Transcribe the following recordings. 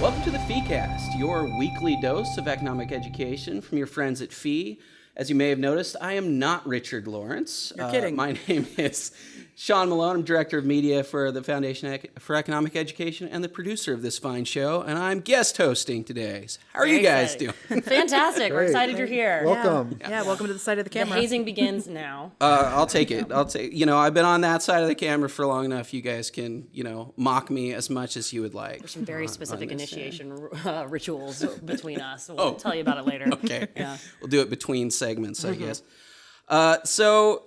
Welcome to the FeeCast, your weekly dose of economic education from your friends at Fee. As you may have noticed, I am not Richard Lorenc. You're kidding. Uh, my name is Sean Malone. I'm director of media for the Foundation for Economic Education and the producer of this fine show, and I'm guest hosting today. So how are you guys exciting. doing? Fantastic. We're excited you're here. Welcome. Yeah, welcome to the side of the The camera. hazing begins now. Uh, I'll take it. I'll take. You know, I've been on that side of the camera for long enough. You guys can, you know, mock me as much as you would like. Some very specific this, initiation uh, rituals between us. We'll Oh. tell you about it later. Okay. Yeah. We'll do it between segments, I guess. Uh, so,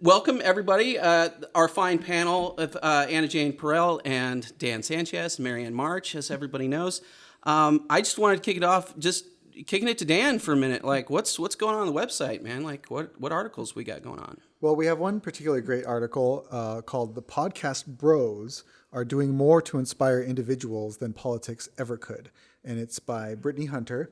welcome everybody. Uh, our fine panel of uh, Anna Jane Perel and Dan Sanchez, Marianne March, as everybody knows. Um, I just wanted to kick it off, just kicking it to Dan for a minute. Like, what's what's going on on the website, man? Like, what what articles we got going on? Well, we have one particularly great article uh, called The Podcast Bros Are Doing More to Inspire Individuals Than Politics Ever Could. And it's by Brittany Hunter.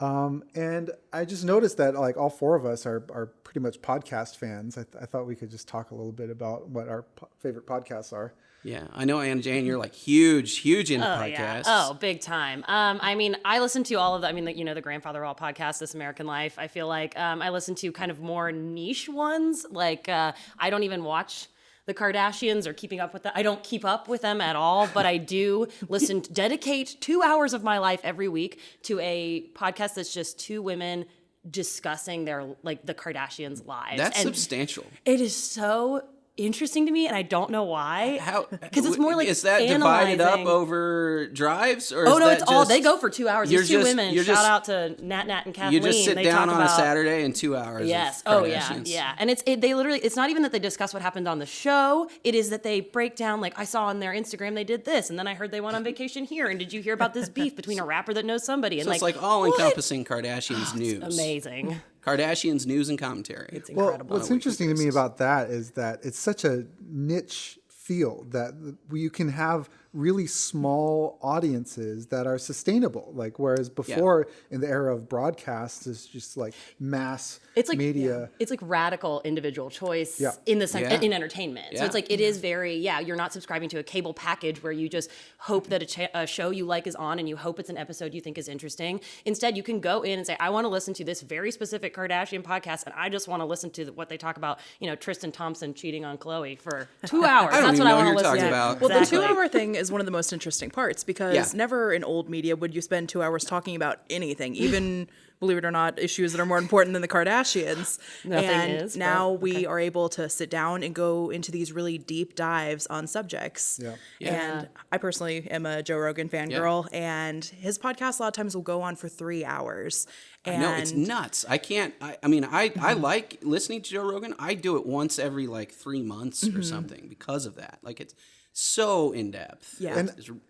Um, and I just noticed that like all four of us are, are pretty much podcast fans. I, th- I thought we could just talk a little bit about what our po- favorite podcasts are. Yeah, I know Anna Jane. You're like huge, huge into Oh, podcasts. yeah. Oh, big time. Um, I mean, I listen to all of the, I mean, the, you know, the Grandfather of All podcast, This American Life. I feel like um, I listen to kind of more niche ones. Like, uh, I don't even watch the Kardashians or keeping up with them. I don't keep up with them at all, but I do listen, dedicate two hours of my life every week to a podcast that's just two women discussing their, like, the Kardashians' lives. That's And substantial. It is so interesting to me, and I don't know why. How? Because it's more like is that divided up over drives or? Oh is no, it's all they go for two hours. you're These two just- women. you're Shout just- out to Nat Nat and Kathleen. You just sit they down on a Saturday and two hours. Yes. Oh yeah. Yeah. And it's it, they literally. It's not even that they discuss what happened on the show. It is that they break down. Like I saw on their Instagram they did this, and then I heard they went on vacation here. And did you hear about this beef between a rapper that knows somebody? And So it's like, like all encompassing Kardashians news. Amazing. Kardashians news and commentary. It's incredible. Well, incredible. what's interesting to me about that is that it's such a niche field that you can have really small audiences that are sustainable. Like whereas before in the era of broadcast, it's just like mass it's like media. It's like radical individual choice Yeah. in the sense Yeah. in entertainment. So it's like it is very yeah. You're not subscribing to a cable package where you just hope that a, cha- a show you like is on and you hope it's an episode you think is interesting. Instead, you can go in and say, I want to listen to this very specific Kardashian podcast, and I just want to listen to what they talk about. You know, Tristan Thompson cheating on Khloe for two hours. I That's what I want to listen to. about. Well, the two hour thing is one of the most interesting parts because Yeah. never in old media would you spend two hours talking about anything, even believe it or not, issues that are more important than the Kardashians. Nothing and is, but now we are able to sit down and go into these really deep dives on subjects. Yeah. Yeah. And I personally am a Joe Rogan fangirl, and his podcast a lot of times will go on for three hours. And No, it's nuts. I can't. I, I mean, I, Mm-hmm. I like listening to Joe Rogan. I do it once every like three months Mm-hmm. or something because of that. Like it's so in depth. Yeah. And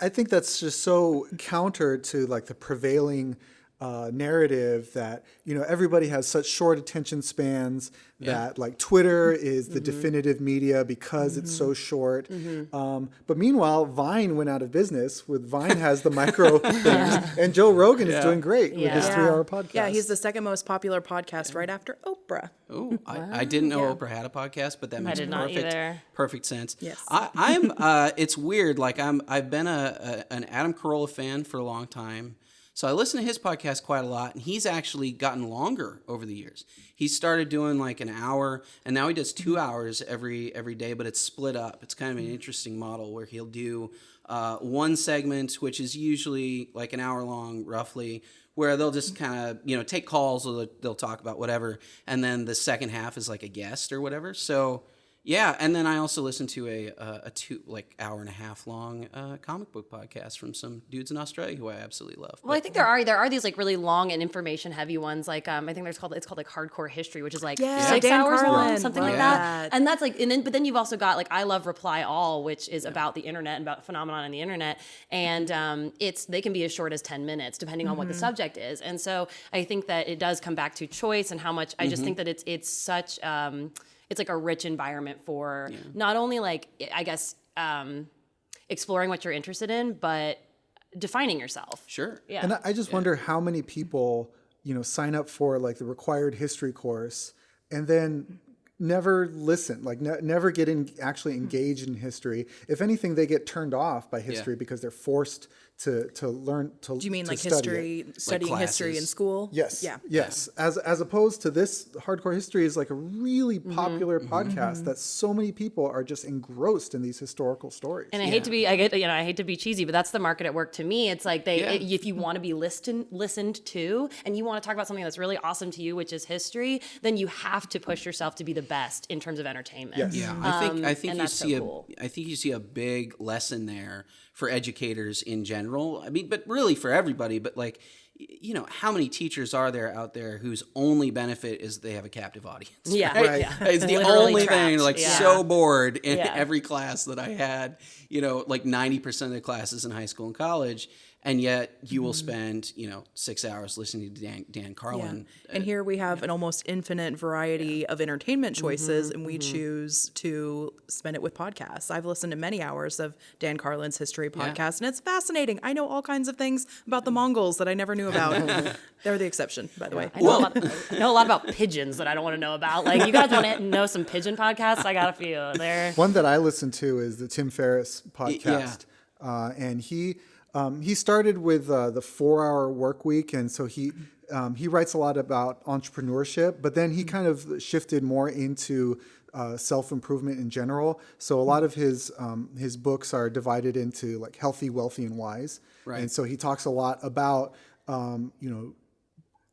I think that's just so counter to like the prevailing uh, narrative that you know everybody has such short attention spans that like Twitter is the definitive media because it's so short. Um, but meanwhile, Vine went out of business. With Vine has the micro things, and Joe Rogan is doing great with his Yeah. three-hour podcast. Yeah, he's the second most popular podcast right after Oprah. Oh, I, I didn't know Oprah had a podcast, but that makes did perfect either. perfect sense. Yes. I, I'm. Uh, it's weird. Like I'm. I've been a, a an Adam Carolla fan for a long time, so I listen to his podcast quite a lot, and he's actually gotten longer over the years. He started doing like an hour, and now he does two mm-hmm. hours every every day, but it's split up. It's kind of an mm-hmm. interesting model where he'll do uh, one segment, which is usually like an hour long, roughly, where they'll just mm-hmm. kind of you know take calls or they'll, they'll talk about whatever, and then the second half is like a guest or whatever. So yeah, and then I also listen to a a, a two like hour and a half long uh, comic book podcast from some dudes in Australia who I absolutely love. Well, I think there are there are these like really long and information heavy ones. Like um, I think there's called it's called like hardcore history, which is like Yeah, six Dan hours long, Carlin, something love like that. that. And that's like and then but then you've also got like I love Reply All, which is about the internet and about phenomenon in the internet, and um, it's they can be as short as ten minutes depending on what the subject is. And so I think that it does come back to choice and how much. I just think that it's it's such. Um, it's like a rich environment for not only like I guess um, exploring what you're interested in, but defining yourself. sure. Yeah. And I- I just wonder how many people, you know, sign up for like the required history course and then never listen, like ne- never get in, actually engaged in history. If anything, they get turned off by history because they're forced to to learn to Do you mean to like study it. history, studying history in school? Yes. Yeah. Yes. As as opposed to this, hardcore history is like a really Mm-hmm. popular podcast that so many people are just engrossed in these historical stories. And I hate to be, I get, you know, I hate to be cheesy, but that's the market at work to me. It's like they, Yeah. it- if you want to be listened listened to, and you want to talk about something that's really awesome to you, which is history, then you have to push yourself to be the best in terms of entertainment. Yes. Yeah, I think I Um, think you that's so see cool. a I think you see a big lesson there for educators in general. I mean, but really for everybody. But like, you know, how many teachers are there out there whose only benefit is they have a captive audience? Yeah, right? yeah. It's the Literally only thing. Like yeah. so bored in Yeah. every class that I had. You know, like ninety percent of the classes in high school and college. And yet, you Mm-hmm. will spend, you know, six hours listening to Dan, Dan Yeah. Carlin. And here we have an almost infinite variety of entertainment choices, Mm-hmm, and we choose to spend it with podcasts. I've listened to many hours of Dan Carlin's history podcast, and it's fascinating. I know all kinds of things about the Mongols that I never knew about. They're the exception, by the way. I know, a lot, I know a lot about pigeons that I don't want to know about. Like, you guys want to know some pigeon podcasts? I got a few. They're One that I listen to is the Tim Ferriss podcast, uh, and he um, he started with uh, the four hour work week, and so he um, he writes a lot about entrepreneurship, but then he kind of shifted more into uh, self improvement in general. So a lot of his um, his books are divided into like healthy, wealthy, and wise, Right. and so he talks a lot about um, you know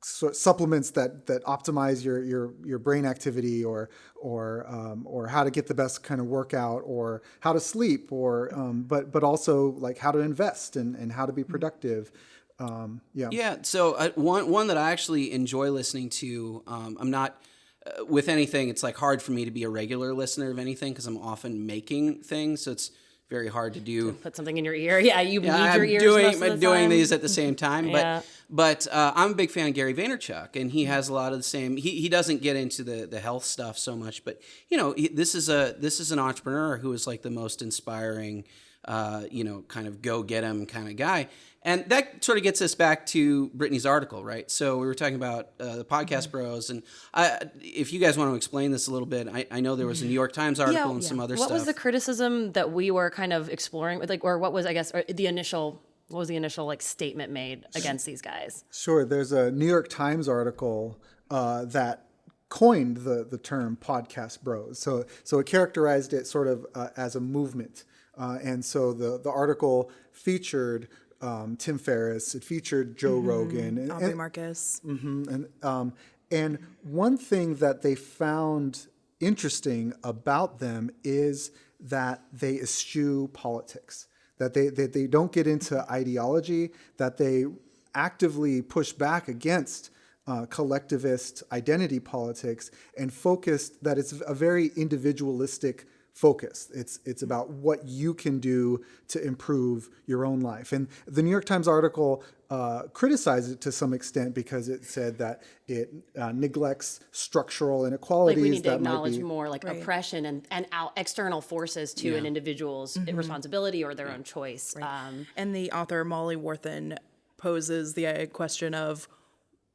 su- supplements that that optimize your your your brain activity or or um, or how to get the best kind of workout or how to sleep or um, but but also like how to invest and, and how to be productive um, yeah Yeah. So uh, one one that I actually enjoy listening to. Um, I'm not uh, with anything. It's like hard for me to be a regular listener of anything because I'm often making things. So it's very hard to do. put something in your ear. Yeah, you Yeah, need your I'm ears doing the doing these at the same time, but Yeah. but uh, I'm a big fan of Gary Vaynerchuk, and he has a lot of the same. He, he doesn't get into the the health stuff so much, but you know, he, this is a this is an entrepreneur who is like the most inspiring, uh, you know, kind of go get him kind of guy. And that sort of gets us back to Brittany's article, right? So we were talking about uh, the podcast bros, and I, if you guys want to explain this a little bit, I, I know there was a New York Times article and some other what stuff. What was the criticism that we were kind of exploring like or what was i guess or the initial what was the initial like statement made against these guys sure there's a new york times article uh, that coined the, the term podcast bros so so it characterized it sort of uh, as a movement uh, and so the, the article featured um, Tim Ferriss. It featured Joe Rogan. And, Aubrey and- Marcus. and um, and one thing that they found interesting about them is that they eschew politics. That they that they don't get into ideology. That they actively push back against uh, collectivist identity politics and focus that it's a very individualistic focus. It's it's about what you can do to improve your own life. And the New York Times article uh, criticized it to some extent because it said that it uh, neglects structural like inequalities we need to that might acknowledge be. more like oppression and and out external forces to an individual's responsibility or their own choice um And the author Molly Worthen poses the uh, question of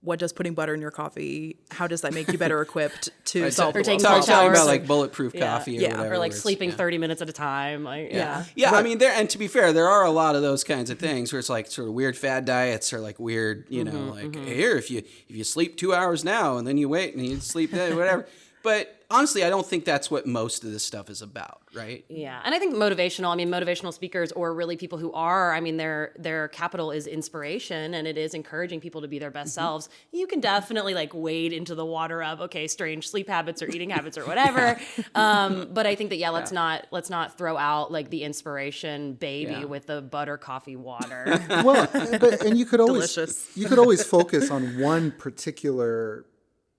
what does putting butter in your coffee? How does that make you better equipped to solve Or the taking Talk, talking problems? about like bulletproof Yeah. coffee or Yeah. whatever. or like sleeping yeah. 30 minutes at a time like yeah, Yeah, I mean, there and to be fair, there are a lot of those kinds of things where it's like sort of weird fad diets or like weird, you know, mm-hmm, like mm-hmm. here if you if you sleep two hours now and then you wait and you sleep then whatever. But honestly, I don't think that's what most of this stuff is about, right? Yeah, and I think motivational. I mean, motivational speakers, or really people who are. I mean, their their capital is inspiration, and it is encouraging people to be their best selves. You can definitely like wade into the water of okay, strange sleep habits or eating habits or whatever. um, but I think that yeah, let's not let's not throw out like the inspiration baby Yeah. with the butter coffee water. well, but, and you could always Delicious. you could always focus on one particular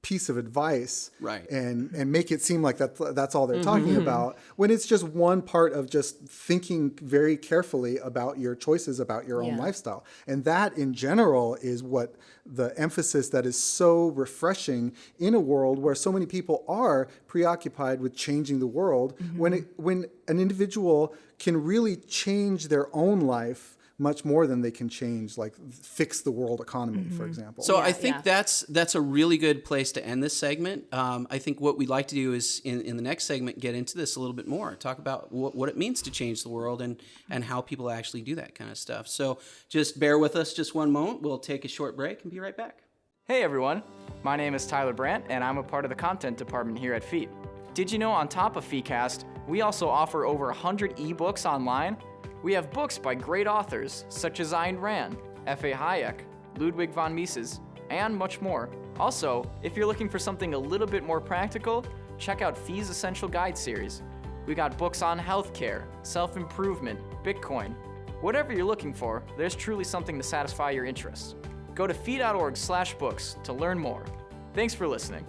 piece of advice Right. and and make it seem like that that's all they're mm-hmm. talking mm-hmm. about when it's just one part of just thinking very carefully about your choices about your own lifestyle. And that in general is what the emphasis that is so refreshing in a world where so many people are preoccupied with changing the world when mm-hmm. it, when an individual can really change their own life much more than they can change, like fix the world economy, for example. So I think yeah. that's that's a really good place to end this segment. Um, I think what we'd like to do is in, in the next segment get into this a little bit more, talk about what, what it means to change the world and and how people actually do that kind of stuff. So just bear with us just one moment. We'll take a short break and be right back. Hey everyone, my name is Tyler Brandt and I'm a part of the content department here at Fee. Did you know on top of FeeCast, we also offer over 100 ebooks online? We have books by great authors such as Ayn Rand, F.A. Hayek, Ludwig von Mises, and much more. Also, if you're looking for something a little bit more practical, check out Fee's Essential Guide series. We got books on healthcare, self-improvement, Bitcoin. Whatever you're looking for, there's truly something to satisfy your interests. Go to fee.org slash books to learn more. Thanks for listening.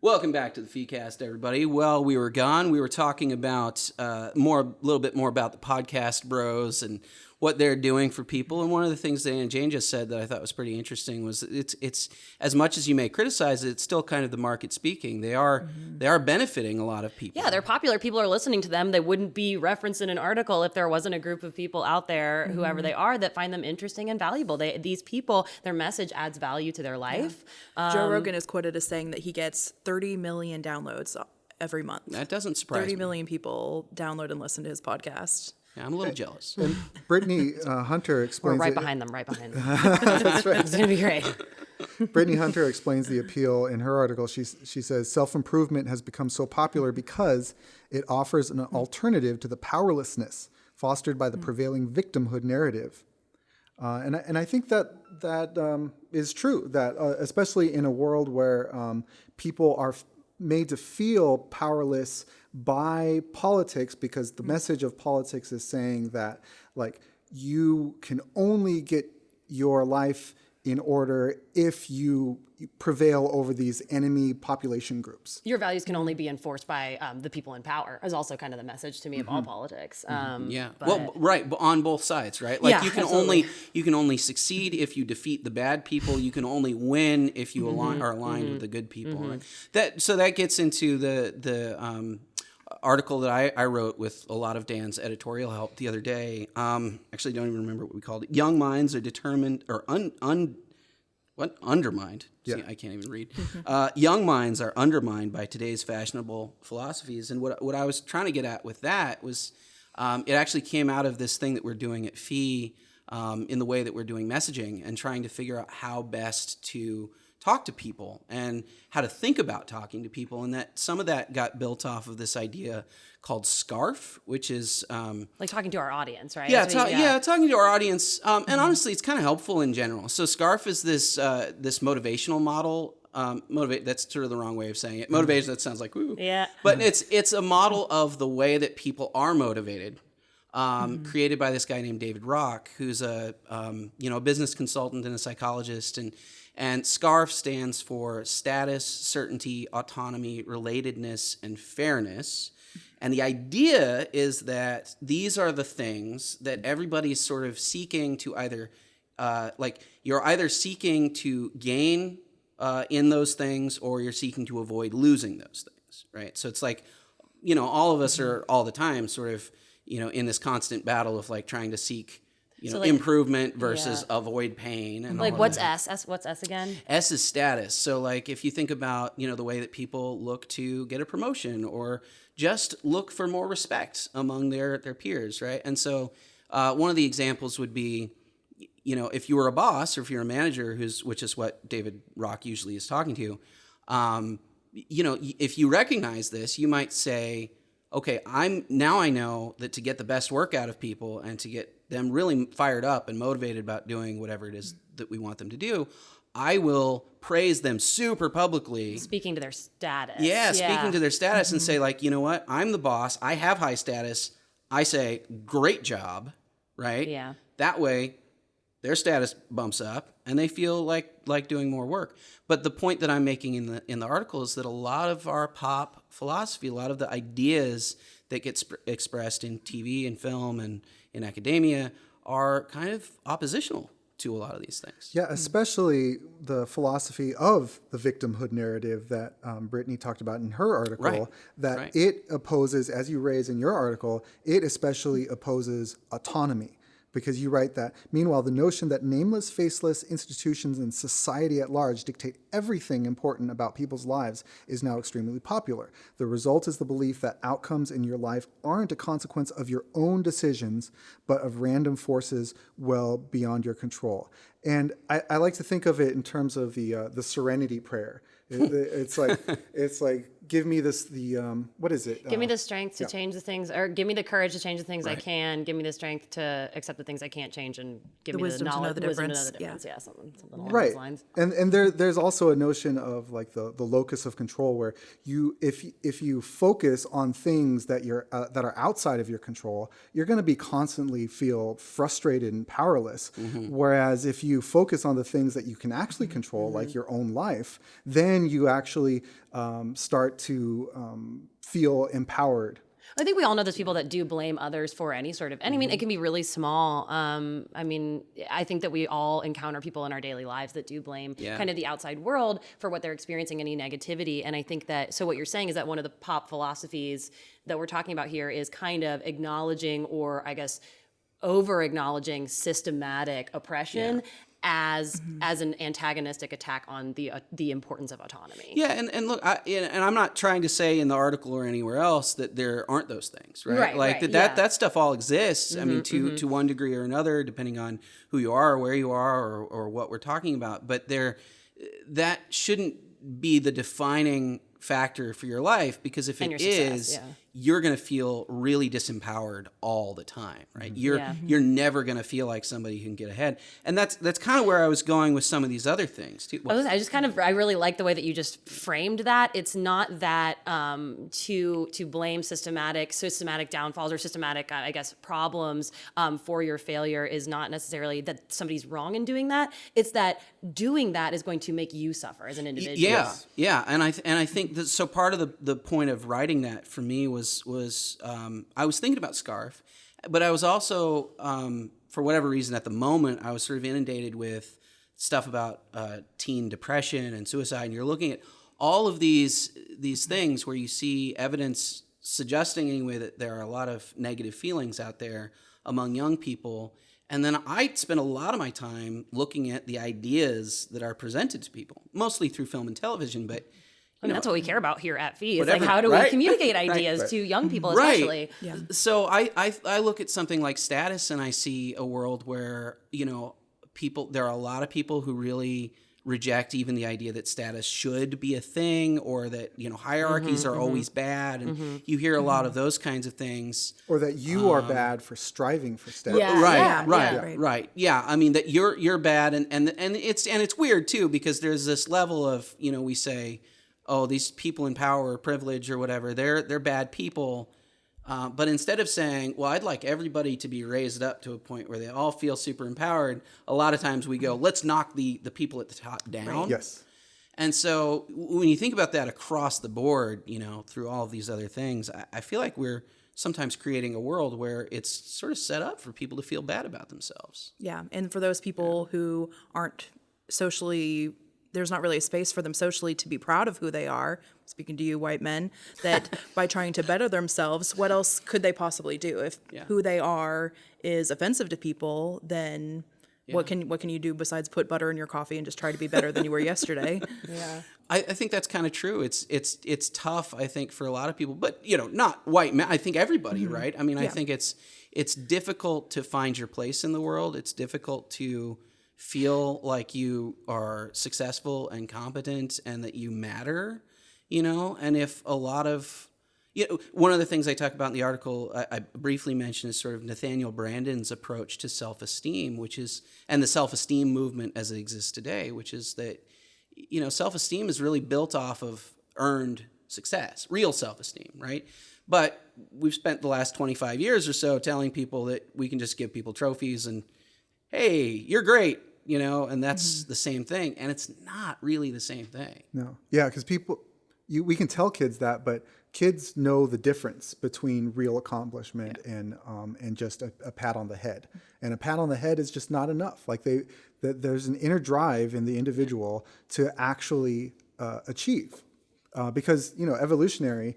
Welcome back to the FeeCast, everybody. Well, we were gone. We were talking about uh, more, a little bit more about the podcast bros and what they're doing for people. And one of the things that Anna Jane just said that I thought was pretty interesting was it's it's as much as you may criticize it, it's still kind of the market speaking. They are they are benefiting a lot of people. Yeah, they're popular. People are listening to them. They wouldn't be referenced in an article if there wasn't a group of people out there, whoever they are, that find them interesting and valuable. They, these people, their message adds value to their life. Joe Um, Rogan is quoted as saying that he gets 30 million downloads every month. that doesn't surprise 30 me. million people download and listen to his podcast. Yeah, I'm a little jealous. And Brittany uh, Hunter We're explains right it- behind them, right behind them. It's gonna be great. Brittany Hunter explains the appeal in her article. She, she says self improvement has become so popular because it offers an alternative to the powerlessness fostered by the prevailing victimhood narrative. Uh, and, I, and I think that that um, is true, that uh, especially in a world where um, people are f- made to feel powerless by politics because the mm. message of politics is saying that like you can only get your life in order if you prevail over these enemy population groups. Your values can only be enforced by um, the people in power. Is also kind of the message to me of all politics. Um, Yeah. but- well, right, but on both sides, right? Like Yeah, you can only you can only succeed if you defeat the bad people. You can only win if you Mm-hmm. align are aligned with the good people. Right? That so that gets into the the um, article that I, I wrote with a lot of Dan's editorial help the other day. Um, actually, don't even remember what we called it. Young minds are determined or un, un what undermined. See, I can't even read. Uh, young minds are undermined by today's fashionable philosophies, and what what I was trying to get at with that was, um, it actually came out of this thing that we're doing at Fee um, in the way that we're doing messaging and trying to figure out how best to talk to people and how to think about talking to people, and that some of that got built off of this idea called SCARF, which is um, like talking to our audience, right? yeah, ta- yeah, talking to our audience, um, and honestly, it's kind of helpful in general. So, Scarf is this uh, this motivational model. Um, motivate that's sort of the wrong way of saying it. Motivation that sounds like woo. Yeah. but it's it's a model of the way that people are motivated. Um, Created by this guy named David Rock, who's a um, you know a business consultant and a psychologist, and and SCARF stands for status, certainty, autonomy, relatedness, and fairness. And the idea is that these are the things that everybody is sort of seeking to either, uh, like, you're either seeking to gain uh, in those things or you're seeking to avoid losing those things, right? So it's like, you know, all of us are all the time sort of, you know, in this constant battle of like trying to seek, you know, like- improvement versus avoid pain and Like what's that. S? S? What's S again? S is status. So like if you think about, you know, the way that people look to get a promotion or just look for more respect among their their peers, right? And so uh, one of the examples would be you know, if you were a boss or if you're a manager who's which is what David Rock usually is talking to, um, you know, if you recognize this, you might say, okay, I'm now I know that to get the best work out of people and to get them really fired up and motivated about doing whatever it is that we want them to do, I will praise them super publicly. Speaking to their status. Yeah, speaking to their status and mm-hmm. say like, you know what? I'm the boss. I have high status. I say, great job, right? Yeah. That way, their status bumps up and they feel like like doing more work. But the point that I'm making in the in the article is that a lot of our pop philosophy, a lot of the ideas that get expressed in TV and film and in academia are kind of oppositional to a lot of these things. Yeah, especially the philosophy of the victimhood narrative that um, Brittany talked about in her article. Right. That Right. it opposes, as you raise in your article, it especially opposes autonomy. Because you write that, meanwhile, the notion that nameless, faceless institutions and society at large dictate everything important about people's lives is now extremely popular. The result is the belief that outcomes in your life aren't a consequence of your own decisions, but of random forces well beyond your control. And I, I like to think of it in terms of the uh, the Serenity Prayer. It- it's like it's like give me this the um, what is it? Give me Uh, the strength to change the things, or give me the courage to change the things I can. Give me the strength to accept the things I can't change, and give The me wisdom the to know knowledge, the wisdom to know the difference. Yeah, something, something along right those lines. and and there there's also a notion of like the the locus of control where you if if you focus on things that you're uh, that are outside of your control you're going to be constantly feel frustrated and powerless whereas if you focus on the things that you can actually control like your own life then you actually um, start to um, feel empowered I think we all know those people that do blame others for any sort of, and I mean, Mm-hmm. it can be really small. Um, I mean, I think that we all encounter people in our daily lives that do blame Yeah. kind of the outside world for what they're experiencing, any negativity. And I think that, so what you're saying is that one of the pop philosophies that we're talking about here is kind of acknowledging, or I guess, over acknowledging systematic oppression. As Mm-hmm. as an antagonistic attack on the uh, the importance of autonomy. Yeah, and, and look, I, and I'm not trying to say in the article or anywhere else that there aren't those things, right? Right, like right, that, yeah. Mm-hmm, that that stuff all exists. I mean, to to one degree or another, depending on who you are, or where you are, or or what we're talking about. But there, that shouldn't be the defining factor for your life because if And it your success, is, yeah. You're going to feel really disempowered all the time, right? You're Yeah. you're never going to feel like somebody who can get ahead, and that's that's kind of where I was going with some of these other things too. I, was, I just kind of I really like the way that you just framed that. It's not that um, to to blame systematic systematic downfalls or systematic I guess problems um, for your failure is not necessarily that somebody's wrong in doing that. It's that doing that is going to make you suffer as an individual. Yeah, yeah, and I th- and I think that so part of the the point of writing that for me was was um, I was thinking about Scarf, but I was also um, for whatever reason at the moment I was sort of inundated with stuff about uh, teen depression and suicide, and you're looking at all of these these things where you see evidence suggesting anyway that there are a lot of negative feelings out there among young people. And then I spend a lot of my time looking at the ideas that are presented to people, mostly through film and television, but I mean, that's what we care about here at Fee. Is Whatever, like how do right? we communicate ideas to young people, especially. Right. So I, I I look at something like status and I see a world where, you know, people there are a lot of people who really reject even the idea that status should be a thing or that, you know, hierarchies Mm-hmm, are mm-hmm. always bad and mm-hmm, you hear a lot mm-hmm. of those kinds of things. or that you are um, bad for striving for status Yeah. Right, yeah, right, yeah. right, right. Yeah, I mean that you're you're bad, and and and it's and it's weird too because there's this level of you know we say, oh these people in power or privilege or whatever they're they're bad people, uh, but instead of saying well I'd like everybody to be raised up to a point where they all feel super empowered, a lot of times we go let's knock the the people at the top down. yes And so when you think about that across the board, you know, through all of these other things, I, I feel like we're sometimes creating a world where it's sort of set up for people to feel bad about themselves. Yeah, and for those people who aren't socially, there's not really a space for them socially to be proud of who they are. Speaking to you, white men, that by trying to better themselves, what else could they possibly do? If Yeah. who they are is offensive to people, then what can what can you do besides put butter in your coffee and just try to be better than you were yesterday? Yeah. I, I think that's kind of true. It's it's it's tough, I think, for a lot of people, but you know, not white men. I think everybody, mm-hmm. right? I mean, I think it's it's difficult to find your place in the world. It's difficult to feel like you are successful and competent and that you matter, you know. And if a lot of you know, one of the things I talk about in the article, I, I briefly mentioned, is sort of Nathaniel Branden's approach to self-esteem, which is, and the self-esteem movement as it exists today, which is that, you know, self-esteem is really built off of earned success, real self-esteem, right? But we've spent the last 25 years or so telling people that we can just give people trophies and, hey, you're great, you know, and that's the same thing, and it's not really the same thing. No. Yeah, because people, you, we can tell kids that, but kids know the difference between real accomplishment and um, and just a, a pat on the head. And a pat on the head is just not enough. Like they that there's an inner drive in the individual to actually uh, achieve. Uh, because, you know, evolutionarily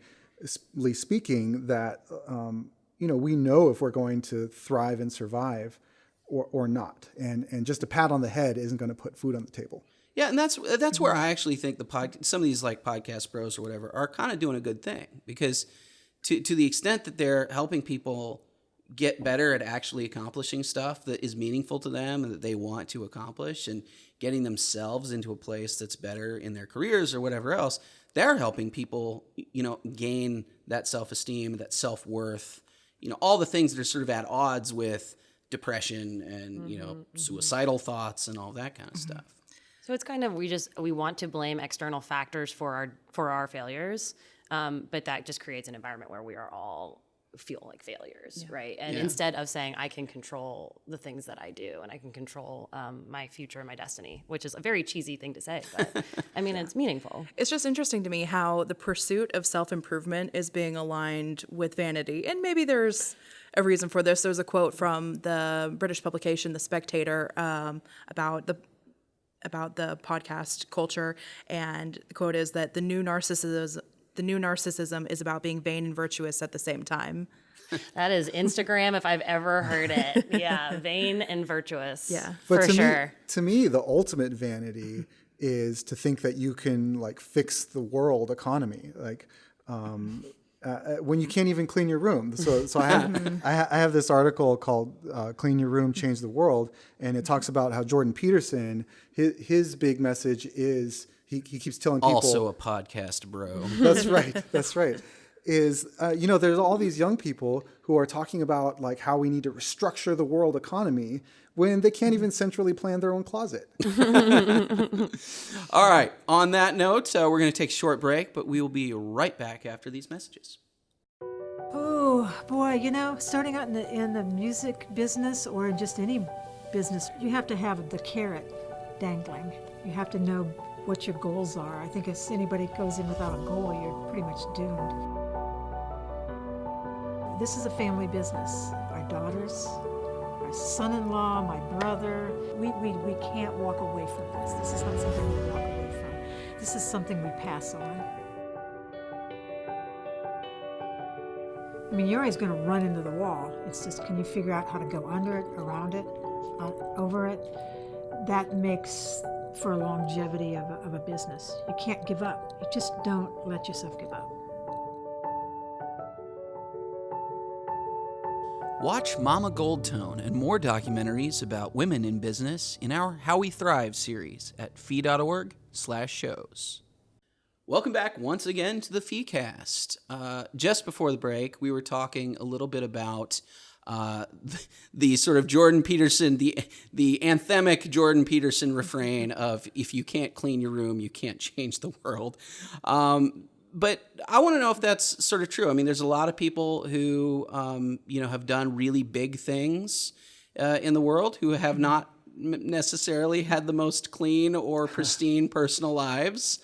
speaking, that, um, you know, we know if we're going to thrive and survive or, or not. And, and just a pat on the head isn't going to put food on the table. Yeah, and that's that's where I actually think the pod, some of these like podcast bros or whatever are kind of doing a good thing because to to the extent that they're helping people get better at actually accomplishing stuff that is meaningful to them and that they want to accomplish and getting themselves into a place that's better in their careers or whatever else, they're helping people, you know, gain that self-esteem, that self-worth, you know, all the things that are sort of at odds with depression and, you know, mm-hmm, mm-hmm. suicidal thoughts and all that kind of mm-hmm. stuff. So it's kind of we just we want to blame external factors for our for our failures, um, but that just creates an environment where we are all feel like failures, right? And instead of saying I can control the things that I do and I can control um, my future and my destiny, which is a very cheesy thing to say, but I mean it's meaningful. It's just interesting to me how the pursuit of self improvement is being aligned with vanity. And maybe there's a reason for this. There's a quote from the British publication The Spectator um, about the about the podcast culture, and the quote is that the new narcissism the new narcissism is about being vain and virtuous at the same time. That is Instagram if I've ever heard it. Yeah, vain and virtuous. Yeah. for to sure. Me, to me, the ultimate vanity is to think that you can like fix the world economy. Like, um, uh, when you can't even clean your room. So, so I have I, ha- I have this article called uh, "Clean Your Room, Change the World," and it talks about how Jordan Peterson his, his big message is he, he keeps telling people Also a podcast bro. that's right. That's right. Is uh, you know there's all these young people who are talking about like how we need to restructure the world economy when they can't even centrally plan their own closet. All right. On that note, uh, we're going to take a short break, but we will be right back after these messages. Oh boy, you know, starting out in the in the music business or in just any business, you have to have the carrot dangling. You have to know what your goals are. I think if anybody goes in without a goal, you're pretty much doomed. This is a family business. Our daughters, my son-in-law, my brother, we, we, we can't walk away from this. This is not something we walk away from. This is something we pass on. I mean, you're always going to run into the wall. It's just, can you figure out how to go under it, around it, uh, over it? That makes for longevity of a, of a business. You can't give up. You just don't let yourself give up. Watch Mama Goldtone and more documentaries about women in business in our How We Thrive series at fee.org slash shows. Welcome back once again to the FeeCast. Uh, just before the break, we were talking a little bit about uh, the, the sort of Jordan Peterson, the the anthemic Jordan Peterson refrain of "If you can't clean your room, you can't change the world." Um, but I want to know if that's sort of true. I mean, there's a lot of people who um, you know have done really big things uh, in the world who have not necessarily had the most clean or pristine personal lives.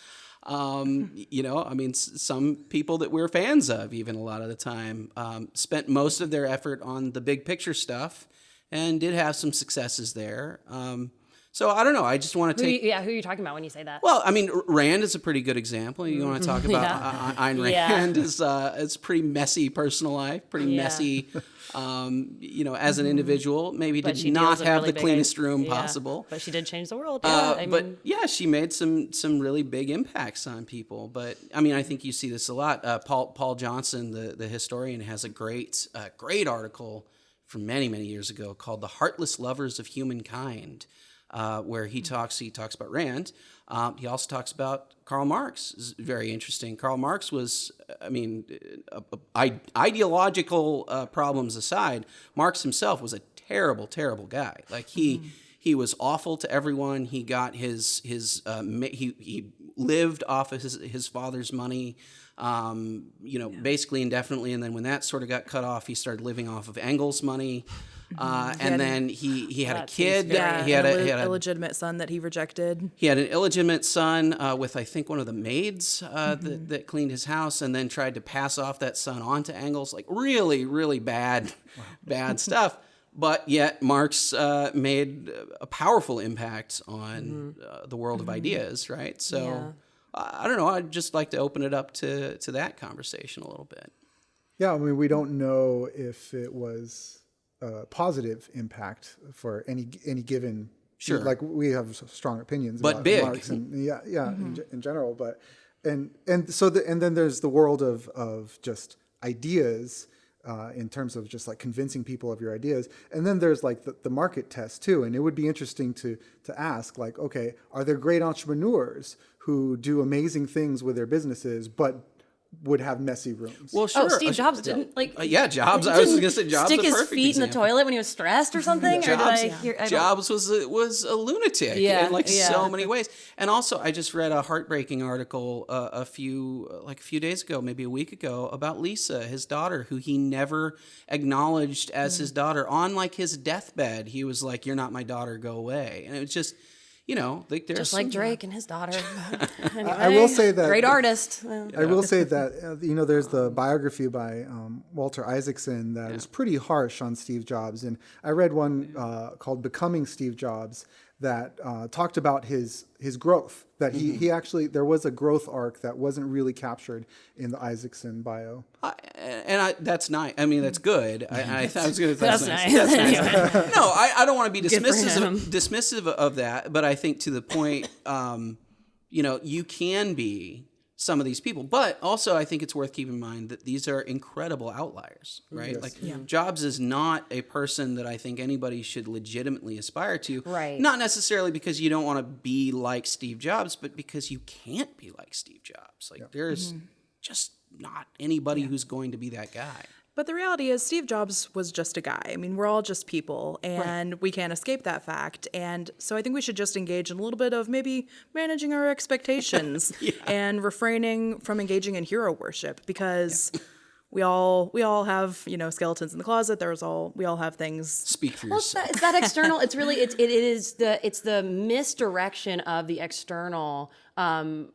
Um, you know, I mean, s- some people that we're fans of, even a lot of the time, um, spent most of their effort on the big picture stuff and did have some successes there. Um, so I don't know. I just want to Who take. you- yeah, who are you talking about when you say that? Well, I mean, Rand is a pretty good example. You want to talk about Yeah. uh, Ayn Yeah. Rand is uh, it's pretty messy personal life, pretty Yeah. messy. Um, you know, as an individual, maybe but did not have really the cleanest i- room yeah, possible. But she did change the world. Yeah, Uh, I but mean, yeah, she made some some really big impacts on people. But I mean, I think you see this a lot. Uh, Paul Paul Johnson, the the historian, has a great uh, great article from many many years ago called "The Heartless Lovers of Humankind," uh, where he talks he talks about Rand. Um, he also talks about Karl Marx. It's very interesting. Karl Marx was, I mean, uh, uh, ideological uh, problems aside, Marx himself was a terrible, terrible guy. Like he he was awful to everyone. He got his his uh, he he lived off of his his father's money, um, you know, basically indefinitely. And then when that sort of got cut off, he started living off of Engels' money. Uh, and had- then he he had a kid. Yeah, he had an a, he had a illegitimate son that he rejected. he had an illegitimate son uh, with, I think, one of the maids uh, Mm-hmm. that, that cleaned his house, and then tried to pass off that son onto Engels. Like really, really bad, bad stuff. but yet Marx uh, made a powerful impact on uh, the world of ideas, right? So Yeah. I I don't know. I'd just like to open it up to to that conversation a little bit. Yeah, I mean, we don't know if it was a positive impact for any any given. Sure. Like we have strong opinions, But about big. Marx and yeah, yeah, in, in general. But and and so the, and then there's the world of of just ideas. Uh, in terms of just like convincing people of your ideas, and then there's like the, the market test too. And it would be interesting to to ask like, okay, are there great entrepreneurs who do amazing things with their businesses, but would have messy rooms? Well, sure. Oh, Steve Uh, Jobs didn't like. uh, yeah, Jobs. I was going to say Jobs. Stick his perfect feet in the toilet when he was stressed or something. or did Jobs, I hear, I Jobs was a, was a lunatic Yeah, in like yeah. so many ways. And also, I just read a heartbreaking article uh, a few like a few days ago, maybe a week ago, about Lisa, his daughter, who he never acknowledged as Mm. his daughter. On like his deathbed, he was like, "You're not my daughter. Go away." And it was just, you know, like there's just like Drake and his daughter. Anyway, I will say that- great artist. I will say that uh, you know there's the biography by um, Walter Isaacson that that is pretty harsh on Steve Jobs, and I read one uh, called "Becoming Steve Jobs" that uh, talked about his his growth. That he he actually there was a growth arc that wasn't really captured in the Isaacson bio. I, and I, that's nice. I mean, that's good. I, I thought I was going to. That's nice. Anyway. no, I, I don't want to be dismissive of, dismissive of that, but I think to the point, um, you know, you can be some of these people, but also I think it's worth keeping in mind that these are incredible outliers, right? Like Jobs is not a person that I think anybody should legitimately aspire to, Right. Not necessarily because you don't want to be like Steve Jobs, but because you can't be like Steve Jobs. Like there's mm-hmm. just not anybody who's going to be that guy. But the reality is, Steve Jobs was just a guy. I mean, we're all just people, and we can't escape that fact. And so I think we should just engage in a little bit of maybe managing our expectations and refraining from engaging in hero worship because. We all we all have you know skeletons in the closet. There's all we all have things. Speak for Well, it's yourself. that, it's that external. It's really it's it, it is the it's the misdirection of the external. Um,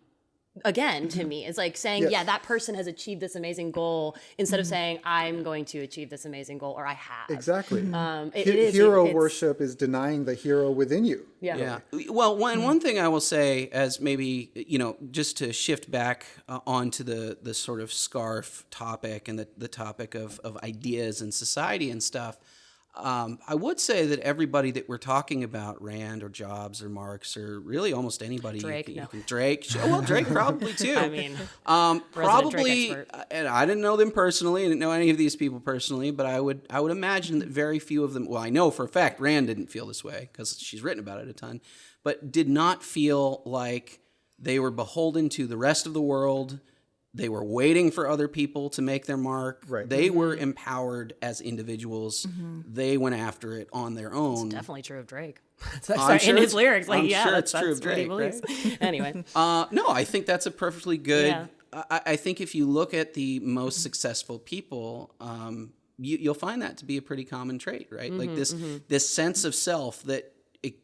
again, to me, it's like saying, Yes. yeah, that person has achieved this amazing goal instead of saying, I'm going to achieve this amazing goal or I have. Exactly. Um, it- He- it is- hero it's- worship is denying the hero within you. Yeah. Yeah. Well, one one thing I will say, as maybe you know, just to shift back uh, onto the the sort of scarf topic and the the topic of of ideas and society and stuff. Um, I would say that everybody that we're talking about, Rand or Jobs or Marx or really almost anybody, you Drake, can- you no. can- Drake, sure, well, Drake probably too. I mean, Um, probably, uh, and I didn't know them personally. I didn't know any of these people personally, but I would I would imagine that very few of them. Well, I know for a fact Rand didn't feel this way because she's written about it a ton, but did not feel like they were beholden to the rest of the world. They were waiting for other people to make their mark. Right. They were empowered as individuals. They went after it on their own. definitely true of Drake. I'm sure in his lyrics, like I'm yeah, sure that's, it's true that's of what he Drake, believes. anyway, Uh, no, I think that's a perfectly good. Yeah. I, I think if you look at the most successful people, um, you, you'll find that to be a pretty common trait, right? Mm-hmm, like this this sense of self that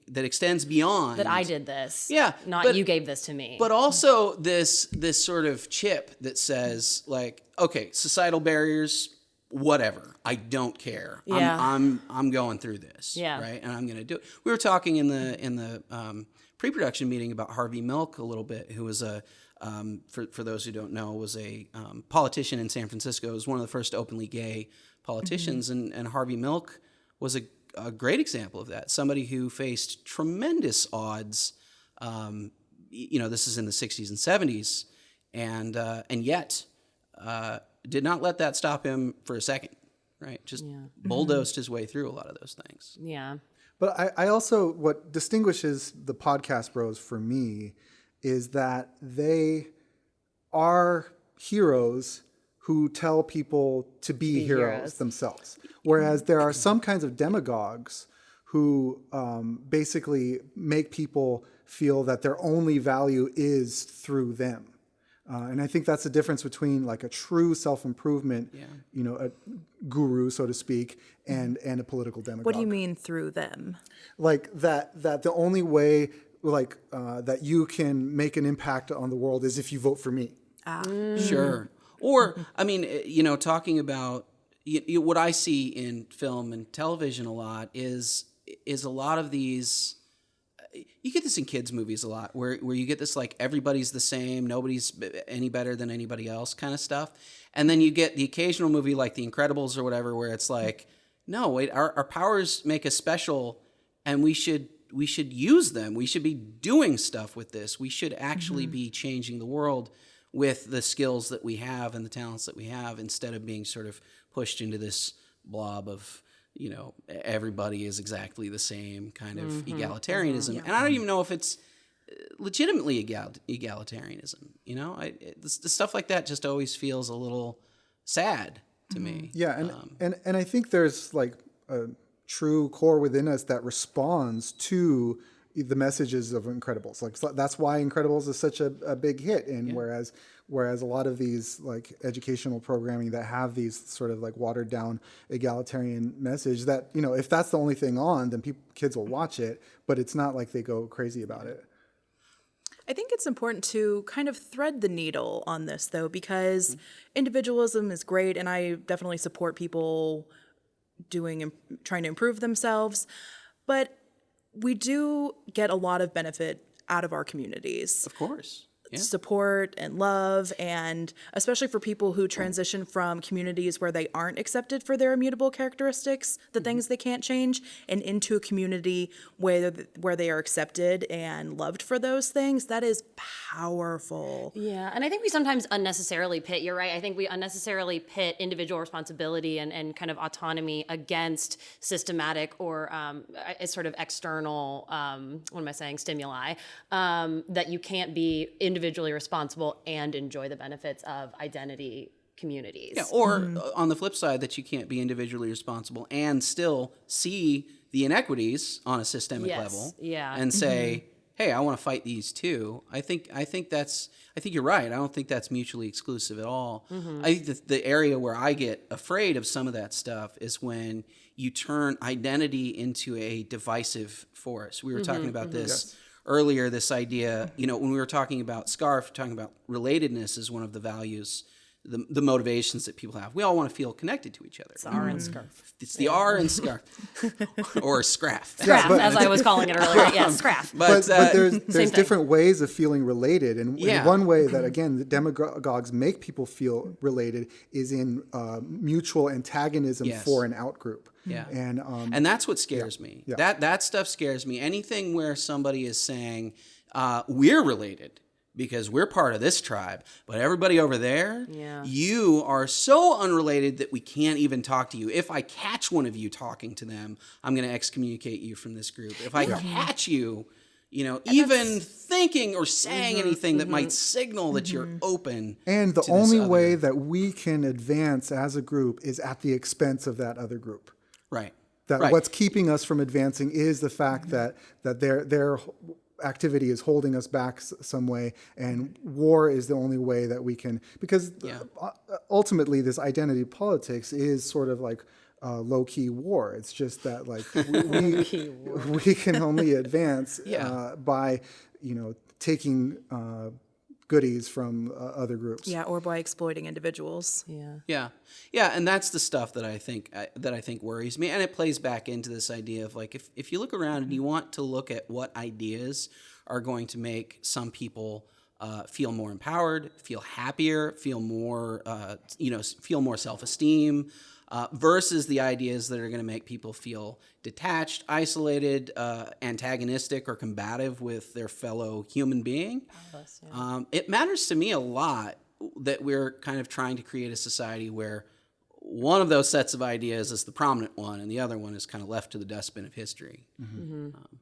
that extends beyond that I did this. Yeah, not but- you gave this to me. but also this this sort of chip that says like, okay, societal barriers, whatever, I don't care. Yeah. I'm, I'm I'm going through this. Yeah. right, and I'm going to do it. We were talking in the in the um, pre-production meeting about Harvey Milk a little bit, who was a um, for for those who don't know, was a um, politician in San Francisco. Was one of the first openly gay politicians, and and Harvey Milk was a a great example of that. Somebody who faced tremendous odds. Um, you know, this is in the 60s and 70s, and uh, and yet uh, did not let that stop him for a second. Right, just bulldozed his way through a lot of those things. yeah, But I, I also, what distinguishes the podcast bros for me is that they are heroes who tell people to be, heroes, heroes. themselves. Whereas there are some kinds of demagogues who um, basically make people feel that their only value is through them. Uh, and I think that's the difference between like a true self-improvement, you know, a guru, so to speak, and and a political demagogue What do you mean through them? like that that the only way like uh, that you can make an impact on the world is if you vote for me Sure. Or I mean, you know, talking about you, you, what I see in film and television a lot is is a lot of these. You get this in kids' movies a lot, where where you get this like everybody's the same, nobody's any better than anybody else kind of stuff, and then you get the occasional movie like The Incredibles or whatever, where it's like, no, wait, our, our powers make us special, and we should we should use them. We should be doing stuff with this. We should actually mm-hmm. be changing the world with the skills that we have and the talents that we have instead of being sort of pushed into this blob of you know everybody is exactly the same kind of mm-hmm. egalitarianism. Mm-hmm. And i don't even know if it's uh, legitimately egal- egalitarianism you know? I, it, stuff like that just always feels a little sad to me. Mm-hmm. Yeah, and um, and and I think there's like a true core within us that responds to the messages of Incredibles. Like so that's why Incredibles is such a, a big hit. And whereas whereas a lot of these like educational programming that have these sort of like watered down egalitarian message that you know if that's the only thing on, then people kids will mm-hmm. watch it, but it's not like they go crazy about it. I think it's important to kind of thread the needle on this, though, because mm-hmm. individualism is great, and I definitely support people doing and trying to improve themselves. But we do get a lot of benefit out of our communities. Of course yeah. support and love and especially for people who transition from communities where they aren't accepted for their immutable characteristics the things they can't change and into a community where where they are accepted and loved for those things that is powerful Yeah, and I think we sometimes unnecessarily pit, you're right, I think we unnecessarily pit individual responsibility and, and kind of autonomy against systematic or um, a sort of external, um, what am I saying, stimuli, um, that you can't be individually responsible and enjoy the benefits of identity communities. Yeah, or uh, on the flip side, that you can't be individually responsible and still see the inequities on a systemic Yes, level. yeah. and say, mm-hmm. "Hey, I want to fight these too." I think I think that's I think you're right. I don't think that's mutually exclusive at all. Mm-hmm. I think the, the area where I get afraid of some of that stuff is when you turn identity into a divisive force. We were talking about this earlier. This idea, you know, when we were talking about scarf, talking about relatedness is one of the values the, the motivations that people have. We all want to feel connected to each other. It's R and scarf. It's the R and scarf, or scraff. Scraff, but- as I was calling it earlier. Yeah, scraff. But, but, uh, but there's there's thing. different ways of feeling related, and, and Yeah. one way that again the demagogues make people feel related is in uh, mutual antagonism Yes. for an outgroup. Yeah. and um, and that's what scares me. Yeah. That that stuff scares me. Anything where somebody is saying uh, we're related because we're part of this tribe, but everybody over there, Yeah. you are so unrelated that we can't even talk to you. If I catch one of you talking to them, I'm going to excommunicate you from this group. If I catch you, you know, even thinking or saying mm-hmm, anything that might mm-hmm. signal that you're mm-hmm. open. and the to this only other- way that we can advance as a group is at the expense of that other group. right. That Right. what's keeping us from advancing is the fact that that their their activity is holding us back some way, and war is the only way that we can because Yeah. uh, ultimately this identity politics is sort of like. Uh, low key war. It's just that like we, we, we can only advance Yeah. uh, by you know taking uh, goodies from uh, other groups. yeah or by exploiting individuals yeah. Yeah, yeah, and that's the stuff that I think I, that I think worries me, and it plays back into this idea of like if if you look around and you want to look at what ideas are going to make some people uh, feel more empowered, feel happier, feel more uh, you know feel more self esteem. Uh, versus the ideas that are going to make people feel detached, isolated, uh, antagonistic, or combative with their fellow human being. Um, it matters to me a lot that we're kind of trying to create a society where one of those sets of ideas is the prominent one and the other one is kind of left to the dustbin of history. Um,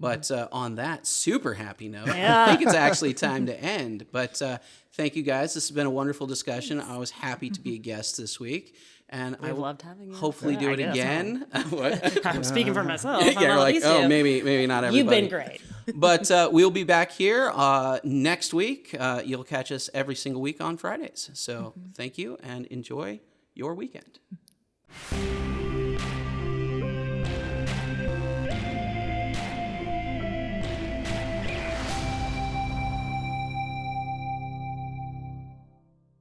but uh, on that super happy note, I think it's actually time to end. But uh, thank you guys. This has been a wonderful discussion. I was happy to be a guest this week. And I We've will loved having you. hopefully do it again. I'm speaking for myself. yeah, you're like, oh, you. maybe, maybe not everybody. You've been great. but uh, we'll be back here uh, next week. Uh, you'll catch us every single week on Fridays. So thank you and enjoy your weekend.